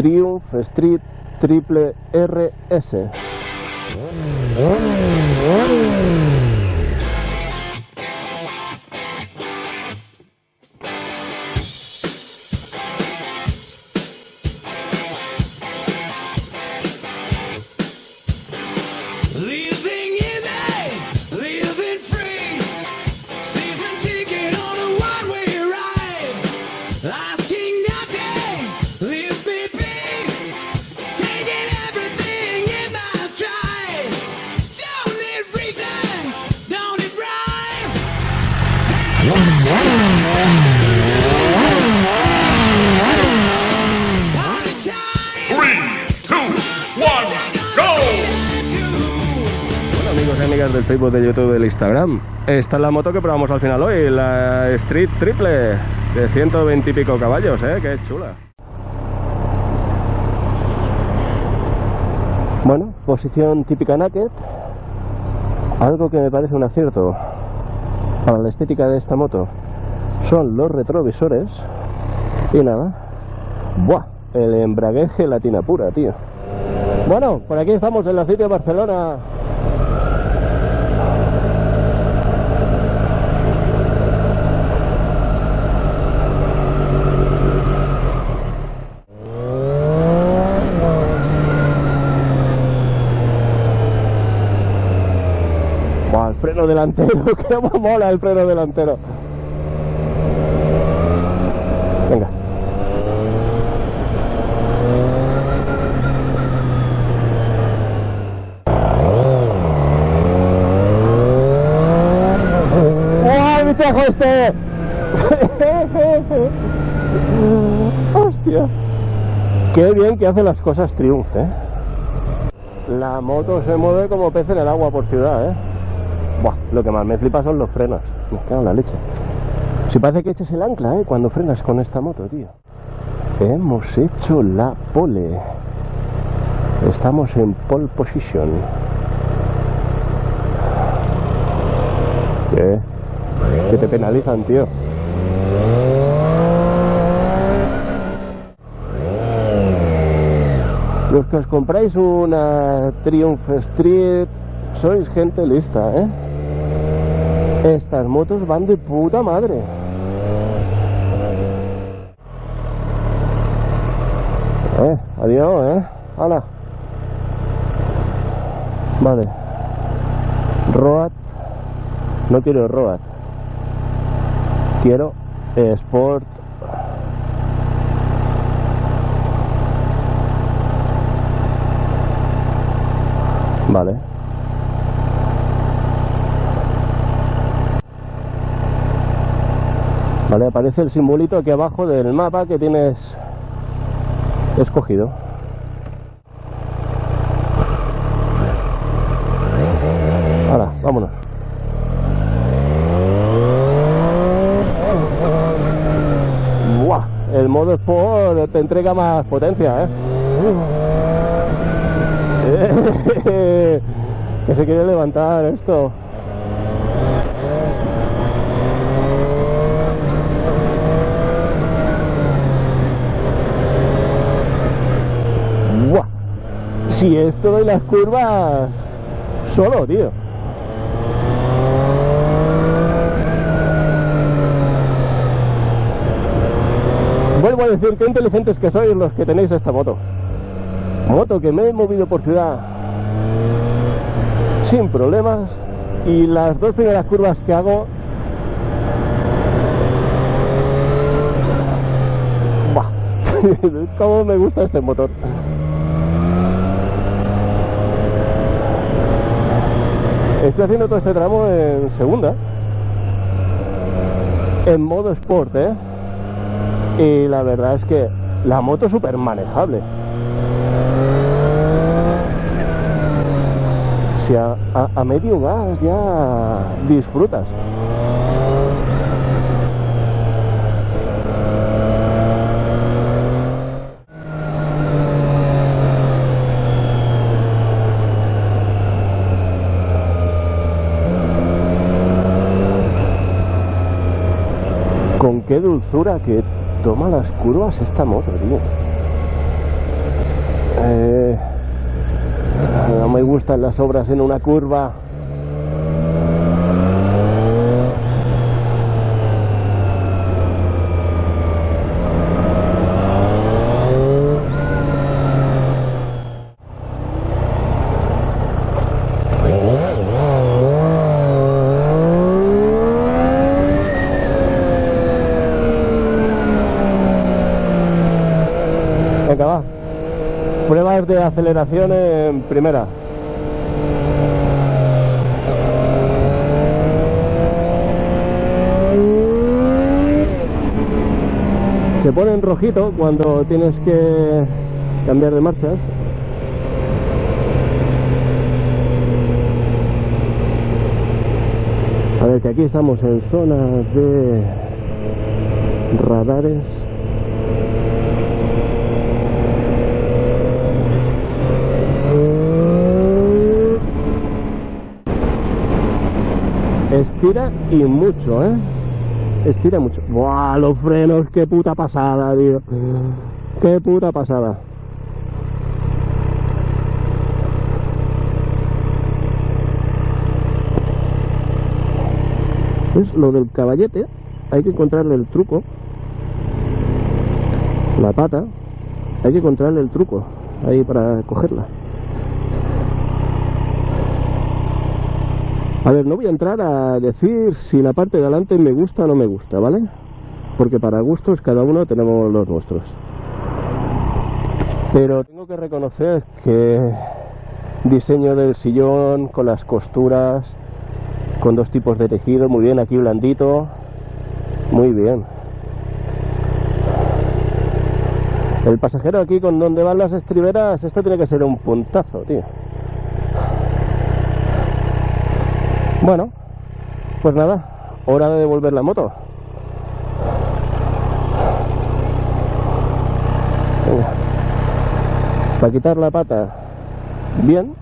Triumph Street Triple RS. Amigas del Facebook, de YouTube, del Instagram. Esta es la moto que probamos al final hoy, la Street Triple de 120 y pico caballos, ¿eh? Qué chula. Bueno, posición típica naked. Algo que me parece un acierto para la estética de esta moto son los retrovisores. Y nada. ¡Buah! El embrague gelatina pura, tío. Bueno, por aquí estamos en la City de Barcelona. Buah, el freno delantero, que mola el freno delantero. Venga. ¡Oh, el bichajo este! ¡Hostia! Qué bien que hace las cosas Triumph, ¿eh? La moto se mueve como pez en el agua por ciudad, ¿eh? Buah, lo que más me flipa son los frenos. Me cago en la leche. Si parece que eches el ancla, ¿eh? Cuando frenas con esta moto, tío. Hemos hecho la pole. Estamos en pole position. ¿Qué? Que te penalizan, tío. Los que os compráis una Triumph Street sois gente lista, ¿eh? Estas motos van de puta madre. Eh, adiós, ¿eh? Hala. Vale. Road. No quiero Road. Quiero Sport. Vale. Vale, aparece el simbolito aquí abajo del mapa que tienes escogido. Ahora, vámonos. ¡Buah! El modo Sport te entrega más potencia, ¿eh? que se quiere levantar esto. ¡Buah! Si esto de las curvas solo, tío. Vuelvo a decir qué inteligentes que sois los que tenéis esta moto. Moto que me he movido por ciudad sin problemas y las dos primeras curvas que hago ¡buah! cómo me gusta este motor estoy haciendo todo este tramo en segunda en modo sport ¿eh? y la verdad es que la moto es súper manejable si a, a- a medio gas ya disfrutas. Con qué dulzura que toma las curvas esta moto, tío. Eh, no me gustan las obras en una curva. Pruebas de aceleración en primera. Se pone en rojito cuando tienes que cambiar de marchas. A ver, que aquí estamos en zona de radares. Estira y mucho, ¿eh? Estira mucho. ¡Buah! Los frenos, qué puta pasada, tío. Qué puta pasada. Es lo del caballete. Hay que encontrarle el truco. La pata. Hay que encontrarle el truco. Ahí para cogerla. A ver, no voy a entrar a decir si la parte de adelante me gusta o no me gusta, ¿vale? Porque para gustos cada uno tenemos los nuestros. Pero tengo que reconocer que diseño del sillón con las costuras, con dos tipos de tejido, muy bien, aquí blandito, muy bien. El pasajero aquí con donde van las estriberas, esto tiene que ser un puntazo, tío. Bueno, pues nada, hora de devolver la moto. Para quitar la pata, bien.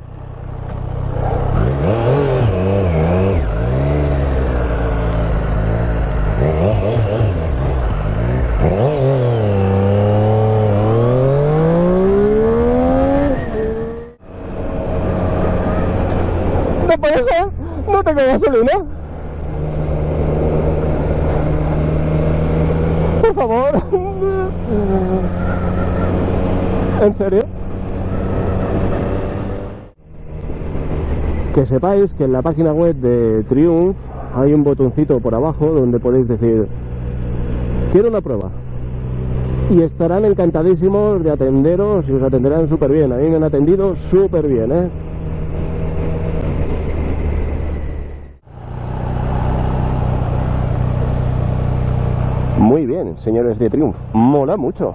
No tengo gasolina. Por favor. ¿En serio? Que sepáis que en la página web de Triumph hay un botoncito por abajo donde podéis decir quiero una prueba. Y estarán encantadísimos de atenderos y os atenderán súper bien. A mí me han atendido súper bien, ¿eh? Muy bien, señores de Triumph. Mola mucho.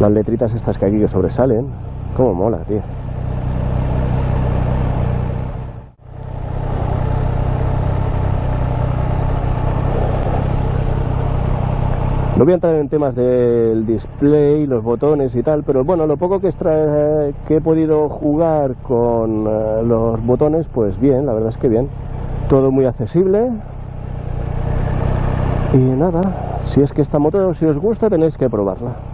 Las letritas estas que aquí que sobresalen. Cómo mola, tío. No voy a entrar en temas del display, los botones y tal, pero bueno, lo poco que, extra- que he podido jugar con eh, los botones, pues bien, la verdad es que bien. Todo muy accesible. Y nada, si es que esta moto, si os gusta, tenéis que probarla.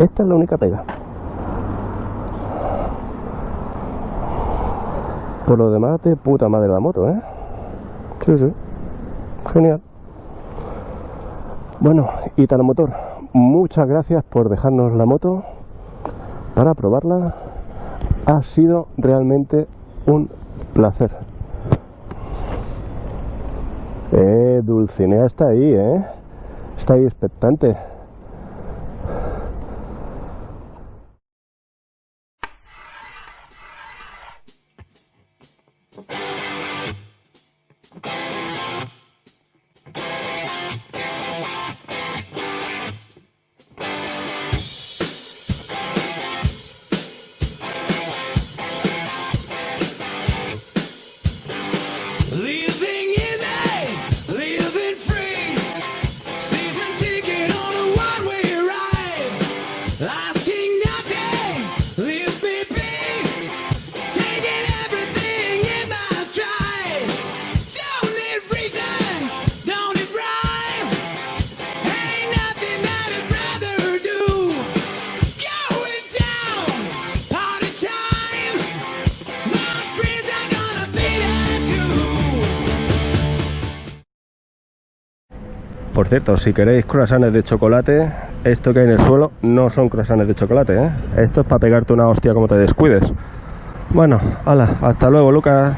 Esta es la única pega. Por lo demás, de puta madre la moto, ¿eh? Sí, sí. Genial. Bueno, Italo Motor, muchas gracias por dejarnos la moto para probarla. Ha sido realmente un placer. Eh, Dulcinea está ahí, ¿eh? Está ahí expectante. Por cierto, si queréis croissants de chocolate, esto que hay en el suelo no son croissants de chocolate, ¿eh? Esto es para pegarte una hostia como te descuides. Bueno, hala, hasta luego, Lucas.